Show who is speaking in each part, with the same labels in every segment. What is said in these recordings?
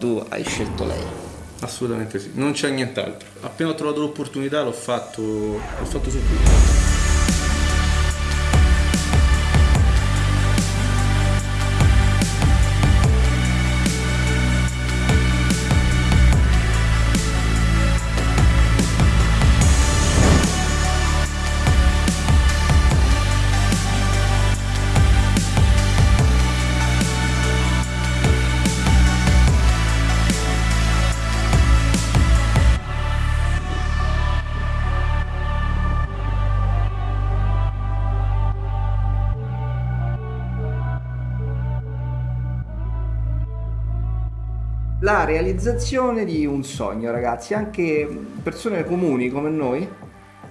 Speaker 1: Tu hai scelto lei.
Speaker 2: Assolutamente sì, non c'è nient'altro. Appena ho trovato l'opportunità l'ho fatto, l'ho fatto subito.
Speaker 1: La realizzazione di un sogno, ragazzi, anche persone comuni come noi,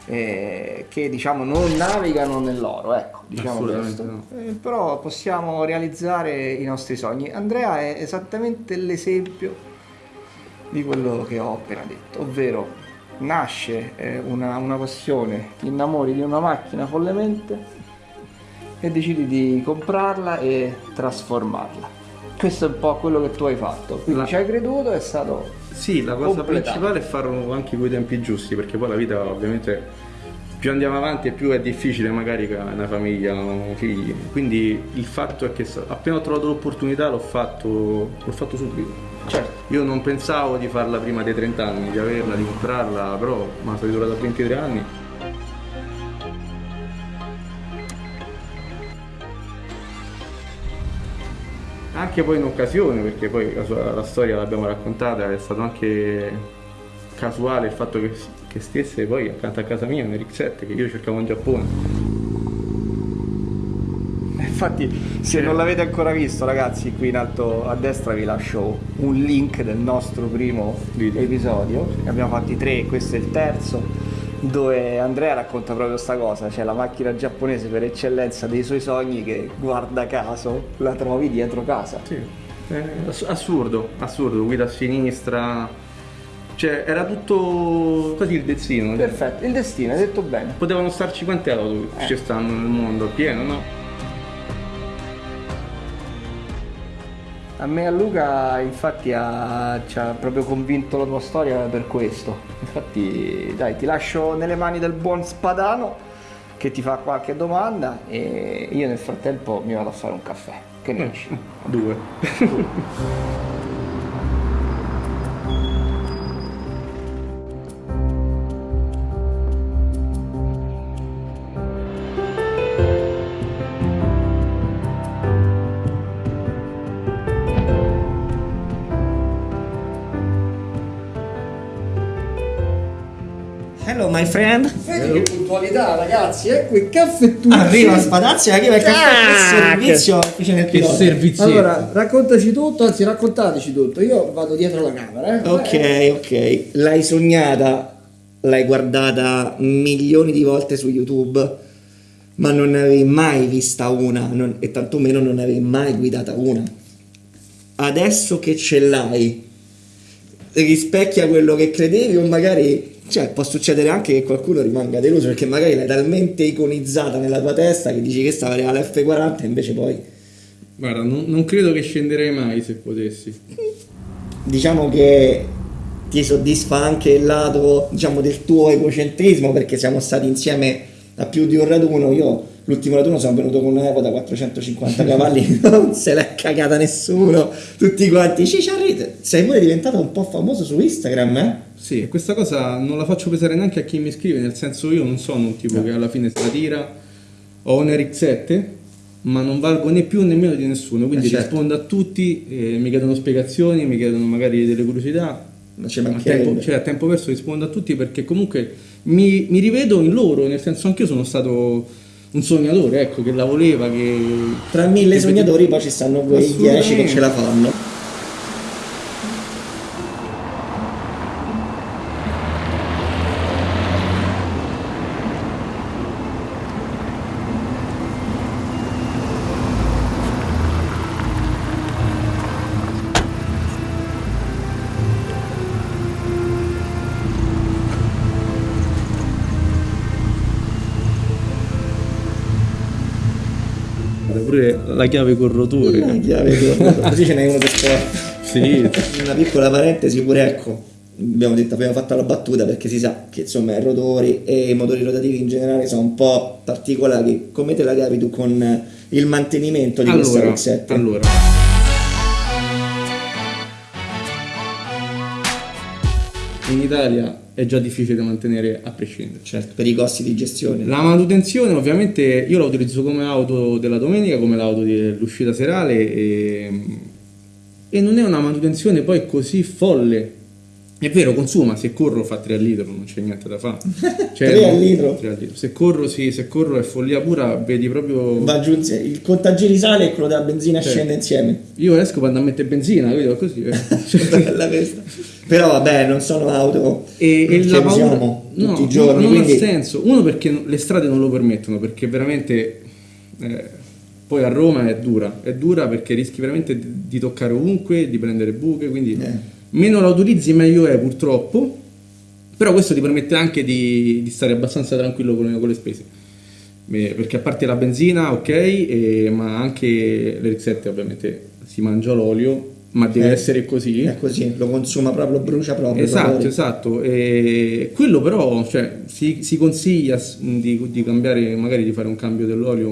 Speaker 1: eh, che diciamo non navigano nell'oro, ecco, diciamo questo. No. Eh, però possiamo realizzare i nostri sogni. Andrea è esattamente l'esempio di quello che ho appena detto, ovvero nasce eh, una, una passione, ti innamori di una macchina follemente e decidi di comprarla e trasformarla questo è un po' quello che tu hai fatto. Quindi la... ci hai creduto, è stato.
Speaker 2: Sì, la cosa completato. principale è farlo anche con i tempi giusti, perché poi la vita ovviamente più andiamo avanti e più è difficile magari che una famiglia, un figli. Quindi il fatto è che appena ho trovato l'opportunità l'ho fatto, l'ho fatto subito. Certo. Io non pensavo di farla prima dei 30 anni, di averla, di comprarla, però ma sono durata 23 anni anche poi in occasione, perché poi la, sua, la storia l'abbiamo raccontata, è stato anche casuale il fatto che, che stesse poi accanto a casa mia un RX7 che io cercavo in Giappone.
Speaker 1: Infatti se non l'avete ancora visto ragazzi qui in alto a destra vi lascio un link del nostro primo Video. episodio, ne abbiamo fatti tre, questo è il terzo dove Andrea racconta proprio questa cosa, cioè la macchina giapponese per eccellenza dei suoi sogni che guarda caso la trovi dietro casa.
Speaker 2: Sì, assurdo, assurdo, guida a sinistra, cioè era tutto così il destino.
Speaker 1: Perfetto, il destino, hai detto bene.
Speaker 2: Potevano starci quante auto eh. ci stanno nel mondo, pieno, no?
Speaker 1: A me e a Luca infatti ha, ci ha proprio convinto la tua storia per questo. Infatti dai, ti lascio nelle mani del buon spadano che ti fa qualche domanda e io nel frattempo mi vado a fare un caffè. Che ne dici?
Speaker 2: Due.
Speaker 1: my friend.
Speaker 3: Vedi che puntualità, ragazzi. Ecco il caffettuccio.
Speaker 1: Arriva Spadazzi, arriva il caffè. Che servizio
Speaker 2: che servizio.
Speaker 3: Allora, raccontaci tutto, anzi, raccontateci tutto. Io vado dietro la camera.
Speaker 1: Eh. Ok, ok. L'hai sognata, l'hai guardata milioni di volte su YouTube, ma non ne avevi mai vista una, non, e tantomeno non ne avevi mai guidata una. Adesso che ce l'hai, rispecchia quello che credevi o magari cioè, può succedere anche che qualcuno rimanga deluso perché magari l'hai talmente iconizzata nella tua testa che dici che stava alla F40 e invece poi...
Speaker 2: Guarda, non, non credo che scenderei mai se potessi.
Speaker 1: Diciamo che ti soddisfa anche il lato, diciamo, del tuo egocentrismo perché siamo stati insieme a più di un raduno. Io l'ultimo raduno sono venuto con una Evo da 450 cavalli, non se l'è cagata nessuno, tutti quanti, cicciarrite. Sei pure diventato un po' famoso su Instagram, eh?
Speaker 2: Sì, questa cosa non la faccio pesare neanche a chi mi scrive, nel senso io non sono un tipo no. che alla fine si tira, ho un RX7, ma non valgo né più né meno di nessuno, quindi eh certo. rispondo a tutti, eh, mi chiedono spiegazioni, mi chiedono magari delle curiosità, a tempo, cioè a tempo perso rispondo a tutti perché comunque mi, mi rivedo in loro, nel senso anche io sono stato un sognatore, ecco, che la voleva, che...
Speaker 1: Tra mille che sognatori poi ci stanno quei dieci che ce la fanno.
Speaker 2: Pure la chiave col rotore.
Speaker 1: La chiave col rotore. Così ce n'è uno per sport.
Speaker 2: Sì.
Speaker 4: Una piccola parentesi pure ecco, abbiamo detto, abbiamo fatto la battuta perché si sa che insomma i rotori e i motori rotativi in generale sono un po' particolari. Come te la capi tu con il mantenimento di
Speaker 2: allora,
Speaker 4: questa RX7?
Speaker 2: Allora, in Italia è già difficile da mantenere a prescindere.
Speaker 4: Certo, per i costi di gestione.
Speaker 2: La manutenzione ovviamente io la utilizzo come auto della domenica, come l'auto dell'uscita serale e, e non è una manutenzione poi così folle è vero, consuma, se corro fa 3 al litro, non c'è niente da fare.
Speaker 4: Cioè, 3 al litro?
Speaker 2: 3 al litro. Se corro, sì, se corro è follia pura, vedi proprio...
Speaker 4: Va giù, il contagiri sale e quello della benzina cioè, scende insieme.
Speaker 2: Io esco quando mettere benzina, vedo così. Eh.
Speaker 4: Però vabbè, non sono auto
Speaker 2: e, e la paura...
Speaker 4: tutti no, i giorni.
Speaker 2: Non
Speaker 4: quindi...
Speaker 2: ha senso. Uno perché le strade non lo permettono, perché veramente... Eh, poi a Roma è dura, è dura perché rischi veramente di toccare ovunque, di prendere buche, quindi... Eh meno la utilizzi meglio è purtroppo, però questo ti permette anche di, di stare abbastanza tranquillo con, con, le spese. Perché a parte la benzina, ok, e, ma anche l'R7 ovviamente si mangia l'olio, ma deve eh, essere così.
Speaker 4: È così, lo consuma proprio, brucia proprio.
Speaker 2: Esatto, esatto. E quello però cioè, si, si, consiglia di, di, cambiare, magari di fare un cambio dell'olio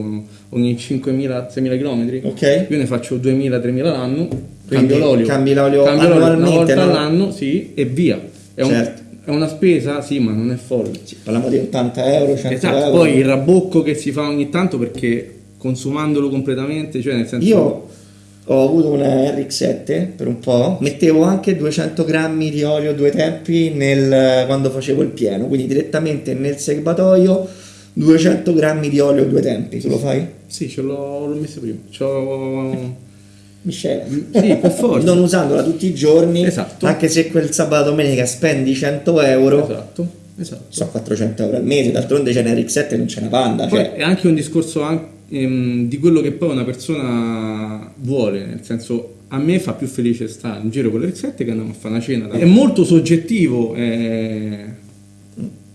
Speaker 2: ogni 5.000-6.000 km.
Speaker 4: Ok.
Speaker 2: Io ne faccio 2.000-3.000 l'anno Cambio l'olio.
Speaker 4: Cambi l'olio
Speaker 2: Cambio
Speaker 4: annualmente,
Speaker 2: una volta
Speaker 4: no?
Speaker 2: all'anno, sì, e via. È,
Speaker 4: certo.
Speaker 2: un, è, una spesa, sì, ma non è folle.
Speaker 4: Sì, parliamo di 80 euro, 100
Speaker 2: esatto,
Speaker 4: euro.
Speaker 2: Poi il rabocco che si fa ogni tanto perché consumandolo completamente, cioè nel senso...
Speaker 4: Io ho avuto una RX7 per un po', mettevo anche 200 grammi di olio due tempi nel, quando facevo il pieno, quindi direttamente nel serbatoio 200 grammi di olio due tempi, tu lo fai?
Speaker 2: Sì, ce l'ho, l'ho messo prima. C'ho
Speaker 4: miscela.
Speaker 2: Sì, per forza.
Speaker 4: non usandola tutti i giorni,
Speaker 2: esatto.
Speaker 4: anche se quel sabato domenica spendi 100 euro.
Speaker 2: Esatto. Esatto.
Speaker 4: So 400 euro al mese, d'altronde c'è una RX7 e non c'è una panda.
Speaker 2: Poi
Speaker 4: cioè.
Speaker 2: È anche un discorso anche, ehm, di quello che poi una persona vuole, nel senso a me fa più felice stare in giro con l'RX7 che andare a fare una cena. È molto soggettivo. Eh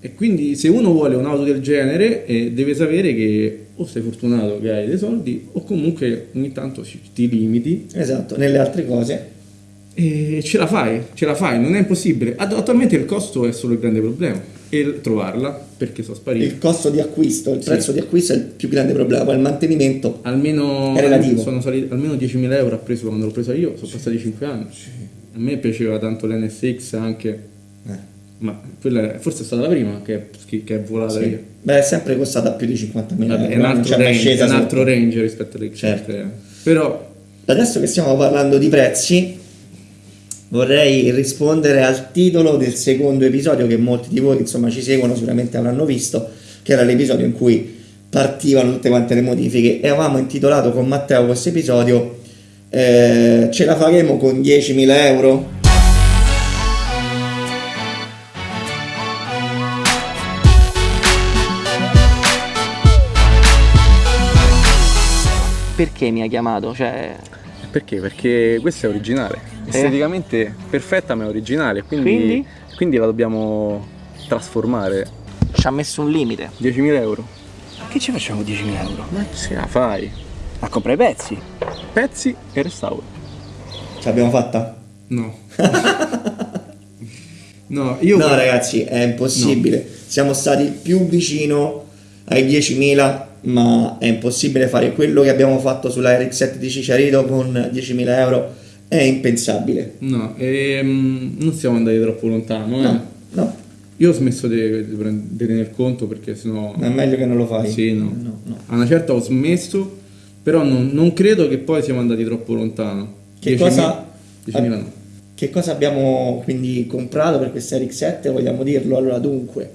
Speaker 2: e quindi se uno vuole un'auto del genere eh, deve sapere che o sei fortunato che hai dei soldi o comunque ogni tanto ti limiti.
Speaker 4: Esatto, nelle altre cose.
Speaker 2: E ce la fai, ce la fai, non è impossibile. Attualmente il costo è solo il grande problema e trovarla perché sono spariti.
Speaker 4: Il costo di acquisto, il sì. prezzo di acquisto è il più grande problema, poi il mantenimento
Speaker 2: almeno,
Speaker 4: è relativo.
Speaker 2: Sono saliti, almeno 10.000 euro ha preso quando l'ho presa io, sono passati 5 anni. Sì. A me piaceva tanto l'NSX anche ma quella forse è stata la prima che, che è volata
Speaker 4: sì. Beh, è sempre costata più di 50.000 euro.
Speaker 2: È un altro, range, è un altro range, rispetto alle
Speaker 4: certo.
Speaker 2: Però
Speaker 4: adesso che stiamo parlando di prezzi, vorrei rispondere al titolo del secondo episodio che molti di voi insomma ci seguono sicuramente avranno visto, che era l'episodio in cui partivano tutte quante le modifiche e avevamo intitolato con Matteo questo episodio eh, ce la faremo con 10.000 euro
Speaker 1: perché mi ha chiamato? Cioè...
Speaker 2: Perché? Perché questa è originale. Eh? Esteticamente perfetta ma è originale, quindi,
Speaker 1: quindi?
Speaker 2: quindi la dobbiamo trasformare.
Speaker 1: Ci ha messo un limite.
Speaker 2: 10.000 euro.
Speaker 1: Che ci facciamo 10.000 euro?
Speaker 2: Ma ce la fai.
Speaker 1: A comprare i pezzi.
Speaker 2: Pezzi e restauro.
Speaker 4: Ce l'abbiamo fatta?
Speaker 2: No. no, io...
Speaker 4: No ragazzi, è impossibile. No. Siamo stati più vicino ai 10.000 ma è impossibile fare quello che abbiamo fatto sulla RX7 di Cicciarito con 10.000 euro, è impensabile.
Speaker 2: No, ehm, non siamo andati troppo lontano. Eh.
Speaker 4: No, no.
Speaker 2: Io ho smesso di, di, di tener conto perché sennò...
Speaker 4: Ma è meglio che non lo fai.
Speaker 2: Sì, no. no, no. A una certa ho smesso, però non, non, credo che poi siamo andati troppo lontano.
Speaker 4: Che cosa...
Speaker 2: 10.000 no.
Speaker 4: Che cosa abbiamo quindi comprato per questa RX7? Vogliamo dirlo? Allora dunque,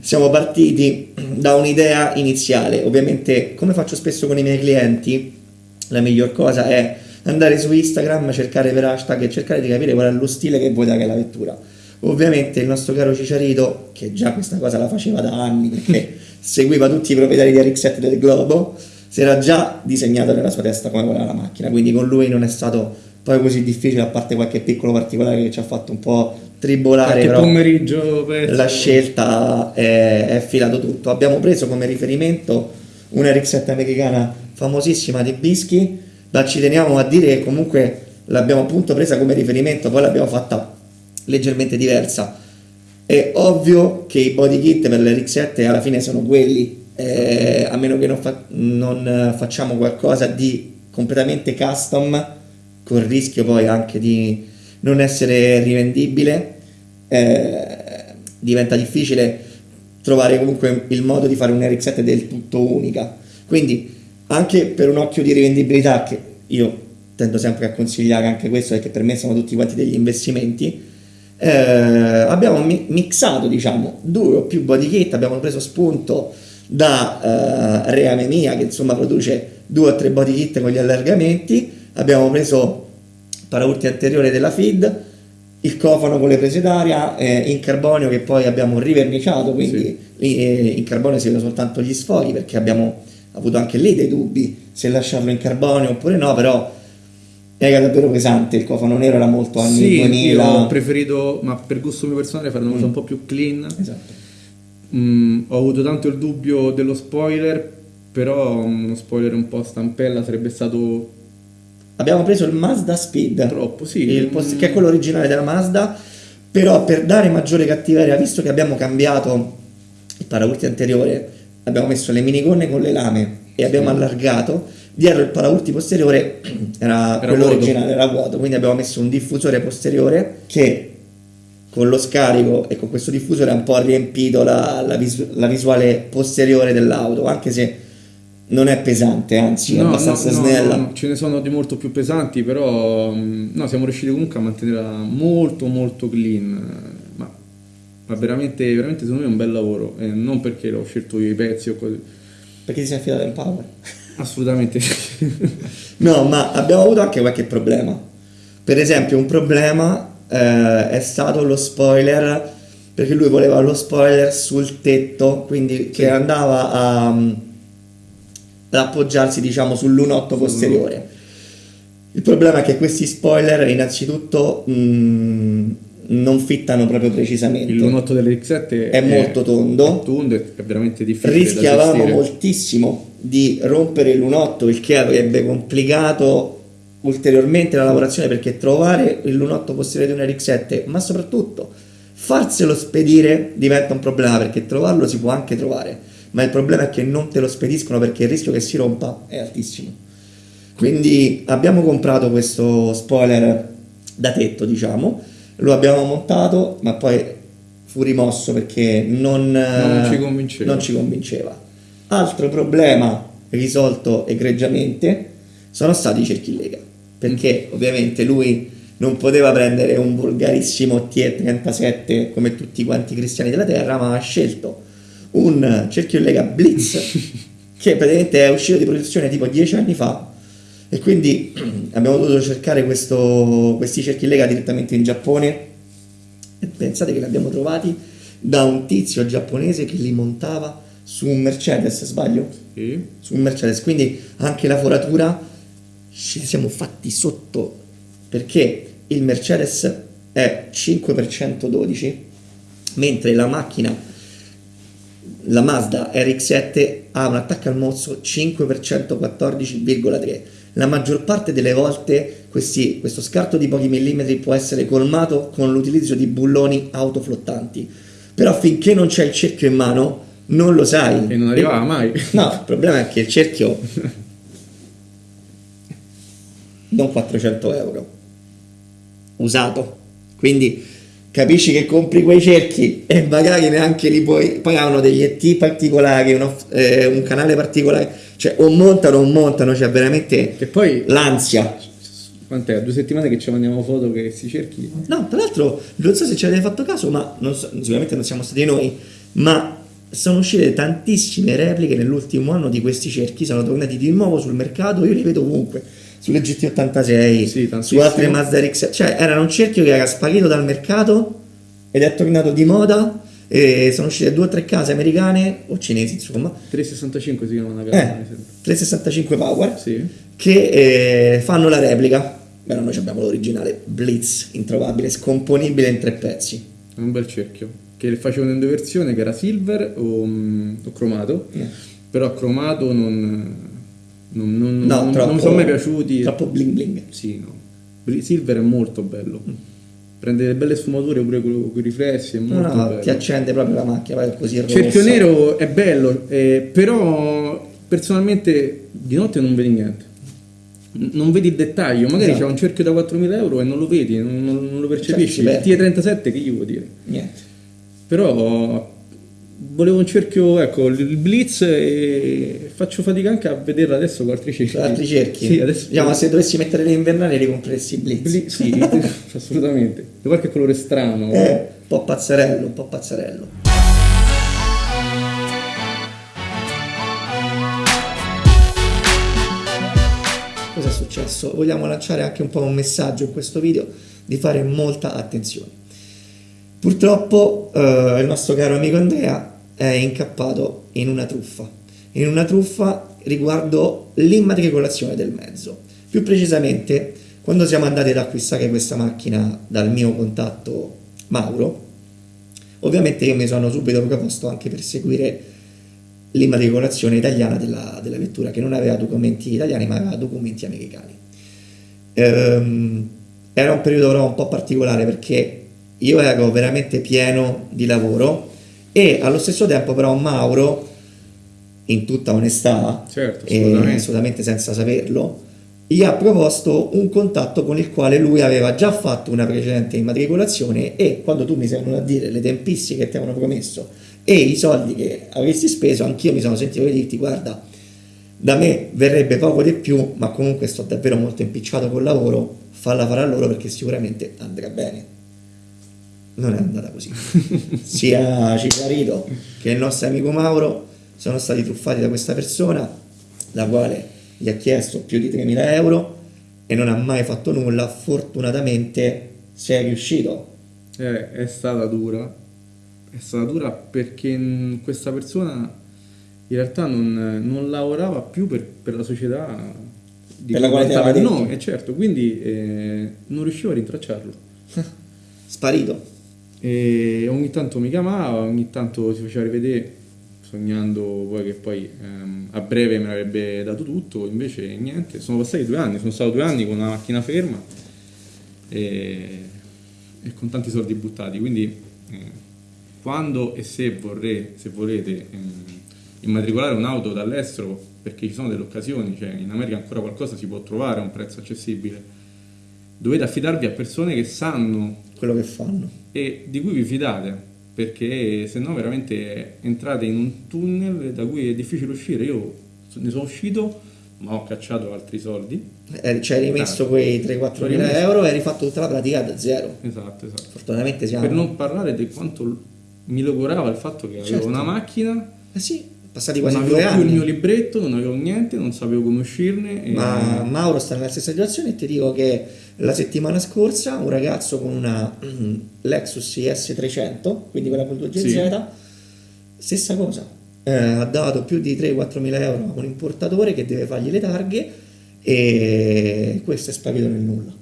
Speaker 4: siamo partiti da un'idea iniziale. Ovviamente, come faccio spesso con i miei clienti, la miglior cosa è andare su Instagram, cercare per hashtag e cercare di capire qual è lo stile che vuoi dare alla vettura. Ovviamente il nostro caro Cicciarito, che già questa cosa la faceva da anni perché seguiva tutti i proprietari di RX7 del globo, si era già disegnato nella sua testa come voleva la macchina, quindi con lui non è stato poi così difficile, a parte qualche piccolo particolare che ci ha fatto un po' tribolare
Speaker 2: però pomeriggio per...
Speaker 4: la scelta è, è filato tutto abbiamo preso come riferimento una RX7 americana famosissima di Bischi ma ci teniamo a dire che comunque l'abbiamo appunto presa come riferimento, poi l'abbiamo fatta leggermente diversa. È ovvio che i body kit per l'RX7 alla fine sono quelli, eh, a meno che non, fa- non facciamo qualcosa di completamente custom, con il rischio poi anche di non essere rivendibile, eh, diventa difficile trovare comunque il modo di fare un RX7 del tutto unica. Quindi anche per un occhio di rivendibilità, che io tendo sempre a consigliare anche questo perché per me sono tutti quanti degli investimenti, eh, abbiamo mi- mixato diciamo due o più body kit, abbiamo preso spunto da eh, Reame Mia che insomma produce due o tre body kit con gli allargamenti, abbiamo preso paraurti anteriore della feed, il cofano con le prese d'aria eh, in carbonio che poi abbiamo riverniciato, quindi sì. eh, in carbonio si vedono soltanto gli sfoghi perché abbiamo avuto anche lì dei dubbi se lasciarlo in carbonio oppure no, però era davvero pesante, il cofano nero era molto anni
Speaker 2: sì,
Speaker 4: 2000.
Speaker 2: Io ho preferito, ma per gusto mio personale, fare una cosa mm. un po' più clean.
Speaker 4: Esatto.
Speaker 2: Mm, ho avuto tanto il dubbio dello spoiler, però uno spoiler un po' stampella sarebbe stato
Speaker 4: abbiamo preso il Mazda Speed,
Speaker 2: Troppo, sì.
Speaker 4: post- che è quello originale della Mazda, però per dare maggiore cattiveria, visto che abbiamo cambiato il paraurti anteriore, abbiamo messo le minigonne con le lame e abbiamo sì. allargato, dietro il paraurti posteriore era, era quello vuoto. originale, era vuoto, quindi abbiamo messo un diffusore posteriore che con lo scarico e con questo diffusore ha un po' riempito la, la, visu- la visuale posteriore dell'auto, anche se non è pesante, anzi è abbastanza no, snella. No,
Speaker 2: ce ne sono di molto più pesanti, però mm, no, siamo riusciti comunque a mantenerla molto molto clean. Ma, ma veramente, veramente secondo me è un bel lavoro. E non perché l'ho scelto io i pezzi o così.
Speaker 4: Perché ti sei affidato in power?
Speaker 2: Assolutamente
Speaker 4: no, ma abbiamo avuto anche qualche problema. Per esempio, un problema eh, è stato lo spoiler, perché lui voleva lo spoiler sul tetto, quindi sì. che andava a ad appoggiarsi diciamo sull'unotto posteriore. Il problema è che questi spoiler innanzitutto mh, mm, non fittano proprio precisamente.
Speaker 2: Il lunotto dell'X7
Speaker 4: è, è molto tondo,
Speaker 2: è tondo, è veramente difficile.
Speaker 4: Rischiavamo moltissimo di rompere il lunotto, il che avrebbe complicato ulteriormente la lavorazione perché trovare il lunotto posteriore di un RX7, ma soprattutto farselo spedire diventa un problema perché trovarlo si può anche trovare ma il problema è che non te lo spediscono perché il rischio che si rompa è altissimo. Quindi abbiamo comprato questo spoiler da tetto, diciamo, lo abbiamo montato, ma poi fu rimosso perché non,
Speaker 2: non, ci, convinceva.
Speaker 4: non ci convinceva. Altro problema risolto egregiamente sono stati i cerchi in lega, perché mm. ovviamente lui non poteva prendere un volgarissimo T37 come tutti quanti i cristiani della terra, ma ha scelto un cerchio in lega Blitz che praticamente è uscito di produzione tipo dieci anni fa e quindi abbiamo dovuto cercare questo, questi cerchi in lega direttamente in Giappone e pensate che li abbiamo trovati da un tizio giapponese che li montava su un Mercedes, sbaglio?
Speaker 2: Sì.
Speaker 4: Su un Mercedes, quindi anche la foratura ci siamo fatti sotto perché il Mercedes è 5x12 mentre la macchina la Mazda RX7 ha un attacco al mozzo 5% 14,3. La maggior parte delle volte questi, questo scarto di pochi millimetri può essere colmato con l'utilizzo di bulloni autoflottanti. Però finché non c'è il cerchio in mano non lo sai.
Speaker 2: E non arrivava e... mai.
Speaker 4: No, il problema è che il cerchio non 400 euro usato. Quindi capisci che compri quei cerchi e magari neanche li puoi, poi hanno degli ET particolari, uno, eh, un canale particolare, cioè o montano o montano, cioè veramente
Speaker 2: che poi
Speaker 4: l'ansia.
Speaker 2: Quant'è? Due settimane che ci mandiamo foto che questi cerchi?
Speaker 4: No, tra l'altro non so se ci avete fatto caso, ma non so, sicuramente non siamo stati noi, ma sono uscite tantissime repliche nell'ultimo anno di questi cerchi, sono tornati di nuovo sul mercato, io li vedo ovunque sulle GT86,
Speaker 2: sì,
Speaker 4: su altre Mazda RX, cioè era un cerchio che era sparito dal mercato ed è tornato di moda e sono uscite due o tre case americane o cinesi insomma.
Speaker 2: 365 si chiama una
Speaker 4: casa eh, 365 Power
Speaker 2: sì.
Speaker 4: che eh, fanno la replica. Però noi abbiamo l'originale Blitz introvabile scomponibile in tre pezzi.
Speaker 2: È un bel cerchio. Che facevano in due versioni che era silver o, mm, o cromato. Eh. però cromato non non, non,
Speaker 4: no,
Speaker 2: non,
Speaker 4: troppo,
Speaker 2: non mi sono mai piaciuti.
Speaker 4: Troppo bling bling.
Speaker 2: Sì, no. Silver è molto bello. Prende delle belle sfumature pure con i riflessi, è molto
Speaker 4: no,
Speaker 2: bello.
Speaker 4: ti accende proprio la macchina, vai così rossa.
Speaker 2: Cerchio nero è bello, eh, però personalmente di notte non vedi niente. Non vedi il dettaglio, magari
Speaker 4: Esatto.
Speaker 2: c'è un cerchio da 4.000 euro e non lo vedi, non, lo percepisci.
Speaker 4: Cioè,
Speaker 2: il
Speaker 4: perde.
Speaker 2: T37 che gli vuoi dire?
Speaker 4: Niente.
Speaker 2: Però volevo un cerchio, ecco, il blitz e faccio fatica anche a vederla adesso con altri cerchi.
Speaker 4: Altri cerchi.
Speaker 2: Sì, adesso
Speaker 4: Diciamo, se dovessi mettere le invernali ricompreresti Blitz.
Speaker 2: Bli- sì, assolutamente. Di qualche colore strano.
Speaker 4: Eh, un po' pazzarello, un po' pazzarello. Cosa è successo? Vogliamo lanciare anche un po' un messaggio in questo video di fare molta attenzione. Purtroppo eh, il nostro caro amico Andrea è incappato in una truffa, in una truffa riguardo l'immatricolazione del mezzo. Più precisamente, quando siamo andati ad acquistare questa macchina dal mio contatto Mauro, ovviamente io mi sono subito proposto anche per seguire l'immatricolazione italiana della, della vettura, che non aveva documenti italiani ma aveva documenti americani. Ehm, era un periodo però un po' particolare perché io ero veramente pieno di lavoro e allo stesso tempo però Mauro, in tutta onestà,
Speaker 2: Certo,
Speaker 4: e
Speaker 2: assolutamente.
Speaker 4: assolutamente senza saperlo, gli ha proposto un contatto con il quale lui aveva già fatto una precedente immatricolazione e quando tu mi sei venuto a dire le tempistiche che ti avevano promesso e i soldi che avresti speso, anch'io mi sono sentito di dirti guarda, da me verrebbe poco di più, ma comunque sto davvero molto impicciato col lavoro, falla fare a loro perché sicuramente andrà bene. Non è andata così. Sia Cicarito che il nostro amico Mauro sono stati truffati da questa persona, la quale gli ha chiesto più di 3.000 euro e non ha mai fatto nulla. Fortunatamente sei riuscito.
Speaker 2: Eh, è stata dura. È stata dura perché questa persona in realtà non, non lavorava più per, per la società di
Speaker 4: Per la quale
Speaker 2: portava il
Speaker 4: aveva
Speaker 2: nome,
Speaker 4: detto.
Speaker 2: e certo, quindi eh, non riuscivo a rintracciarlo.
Speaker 4: Sparito.
Speaker 2: E ogni tanto mi chiamava, ogni tanto si faceva rivedere, sognando poi che poi ehm, a breve me l'avrebbe dato tutto, invece niente, sono passati due anni, sono stato due anni con una macchina ferma e, e con tanti soldi buttati, quindi eh, quando e se vorrei, se volete ehm, immatricolare un'auto dall'estero, perché ci sono delle occasioni, cioè in America ancora qualcosa si può trovare a un prezzo accessibile, dovete affidarvi a persone che sanno
Speaker 4: Quello che fanno.
Speaker 2: E di cui vi fidate perché se no veramente entrate in un tunnel da cui è difficile uscire. Io ne sono uscito ma ho cacciato altri soldi.
Speaker 4: Eh, Ci hai rimesso quei 3-4 mila euro e hai rifatto tutta la pratica da zero.
Speaker 2: esatto esatto.
Speaker 4: Fortunatamente siamo...
Speaker 2: per non parlare di quanto mi logorava il fatto che avevo
Speaker 4: Certo.
Speaker 2: una macchina
Speaker 4: Eh sì, passati
Speaker 2: non
Speaker 4: quasi
Speaker 2: avevo
Speaker 4: due
Speaker 2: più il mio
Speaker 4: anni.
Speaker 2: libretto non avevo niente non sapevo come uscirne e-
Speaker 4: Ma Mauro sta nella stessa situazione e ti dico che la settimana scorsa un ragazzo con una mm, Lexus IS 300, quindi quella con 2GZ,
Speaker 2: Sì.
Speaker 4: stessa cosa. Eh, ha dato più di 3-4 mila euro a un importatore che deve fargli le targhe e questo è sparito nel nulla.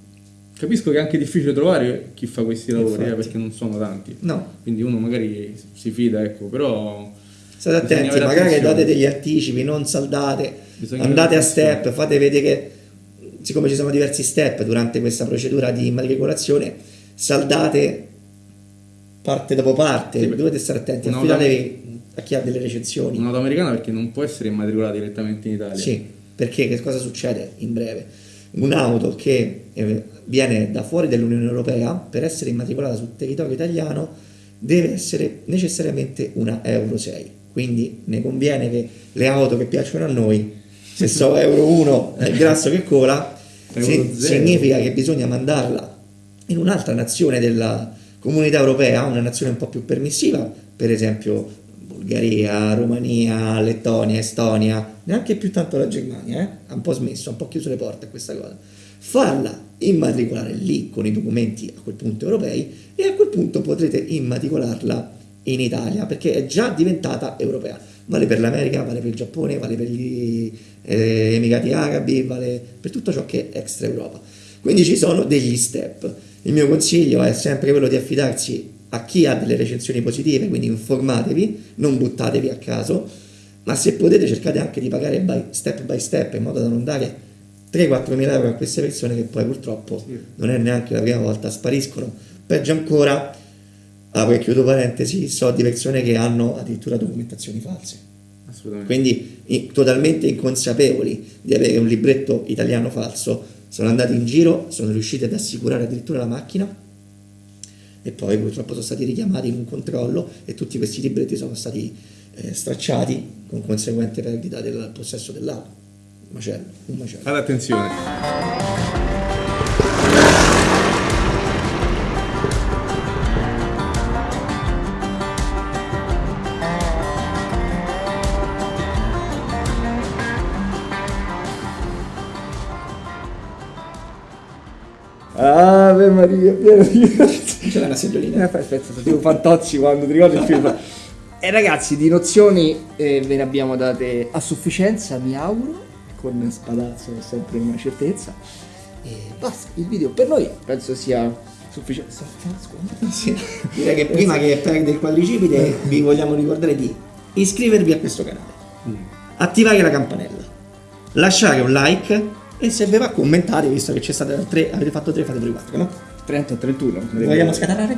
Speaker 2: capisco che è anche difficile trovare chi fa questi lavori eh, perché non sono tanti
Speaker 4: No,
Speaker 2: quindi uno magari si fida ecco però
Speaker 4: state attenti, magari date degli anticipi, non saldate,
Speaker 2: Bisogna
Speaker 4: andate a step, fate vedere che siccome ci sono diversi step durante questa procedura di immatricolazione, saldate parte dopo parte,
Speaker 2: Sì,
Speaker 4: dovete stare attenti, affidatevi a chi ha delle recensioni.
Speaker 2: un'auto americana perché non può essere immatricolata direttamente in Italia
Speaker 4: Sì, perché che cosa succede in breve? Un'auto che eh, viene da fuori dall'Unione Europea per essere immatricolata sul territorio italiano deve essere necessariamente una Euro 6. Quindi ne conviene che le auto che piacciono a noi, se so Euro 1 è il grasso che cola, si- significa che bisogna mandarla in un'altra nazione della comunità europea, una nazione un po' più permissiva, per esempio Bulgaria, Romania, Lettonia, Estonia, neanche più tanto la Germania, eh? ha un po' smesso, ha un po' chiuso le porte a questa cosa. Farla immatricolare lì con i documenti a quel punto europei e a quel punto potrete immatricolarla in Italia perché è già diventata europea. Vale per l'America, vale per il Giappone, vale per gli eh, Emirati Arabi, vale per tutto ciò che è extra Europa. Quindi ci sono degli step. Il mio consiglio è sempre quello di affidarsi a chi ha delle recensioni positive, quindi informatevi, non buttatevi a caso, ma se potete cercate anche di pagare by step by step in modo da non dare 3-4 mila euro a queste persone che poi purtroppo non è neanche la prima volta, spariscono. Peggio ancora, apro e chiudo parentesi, so di persone che hanno addirittura documentazioni false. Quindi i, totalmente inconsapevoli di avere un libretto italiano falso, sono andati in giro, sono riusciti ad assicurare addirittura la macchina e poi purtroppo sono stati richiamati in un controllo e tutti questi libretti sono stati eh, stracciati con conseguente perdita del possesso dell'auto macello, un macello.
Speaker 2: Ad attenzione.
Speaker 1: Maria, pieno di...
Speaker 4: C'è la seggiolina.
Speaker 1: Eh, aspetta, tipo Fantozzi quando ti ricordi il film. E ragazzi, di nozioni eh, ve ne abbiamo date a sufficienza, mi auguro con Spadazzo è sempre una certezza. E basta, il video per noi penso sia sufficiente.
Speaker 4: Sì. Direi che prima che perde il quadricipite vi vogliamo ricordare di iscrivervi a questo canale, mm. attivare la campanella, lasciare un like e se vi va commentare, visto che c'è stato 3, avete fatto 3, fate pure 4, no?
Speaker 1: 30 31.
Speaker 4: Vogliamo scatenare?